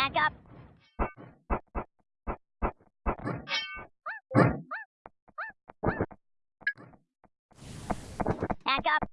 Back up. Back up.